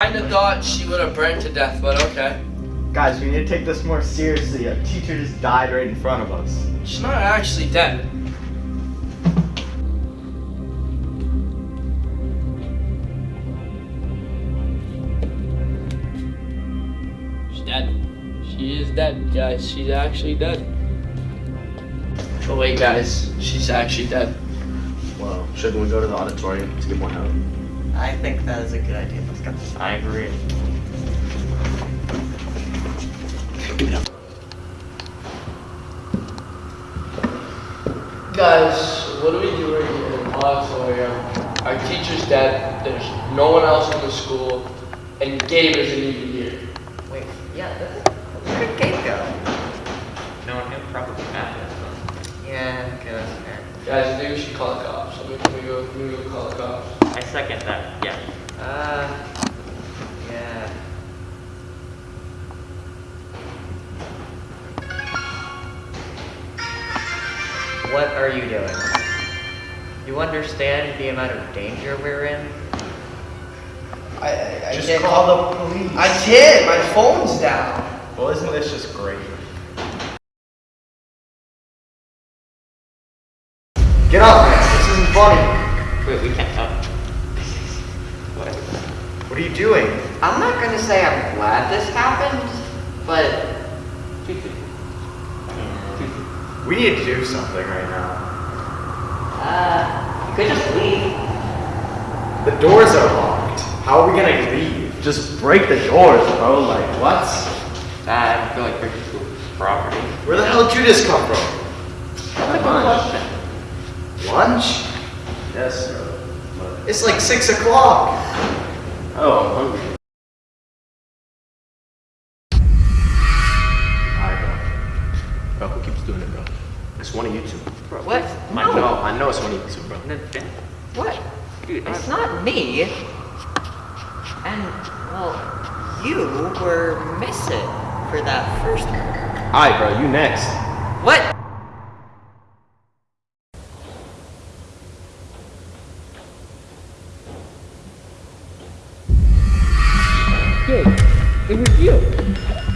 I kinda thought she would have burned to death, but okay. Guys, we need to take this more seriously. A teacher just died right in front of us. She's not actually dead. She's dead. She is dead, guys. She's actually dead. Oh wait, guys. She's actually dead. Well, shouldn't we go to the auditorium to get more help? I think that is a good idea. Let's go. I agree. Guys, what are we doing in the auditorium? Our teacher's dead. There's no one else in the school, and Gabe isn't even here. Wait, yeah, that's, where did Gabe go? No one knew probably not. Yeah, okay, that's fair. Guys, I think we should call the cops. Let me, let me go. Let me go call the cops. I second that, yeah. Uh, yeah. What are you doing? You understand the amount of danger we're in? I, I, I Just can't call the police. I can't. My phone's down. Well, isn't this just great? Get up, man. This isn't funny. Wait, we can't talk. What? What are you doing? I'm not gonna say I'm glad this happened, but We need to do something right now. uh, you could just leave. The doors are locked. How are we gonna leave? Just break the doors, bro. Like, what? I don't feel like breaking school property. Where the hell did you just come from? That's a good question. Lunch? Yes, sir. It's like six o'clock. Oh, I'm hungry. Alright, bro. Bro, who keeps doing it, bro? It's one of you two. Bro, What? I No. know, I know it's one of you two, bro. What? Dude, It's I- not me. And, well, you were missing for that first murder. Alright, bro, you next. What? Gabe, it was you.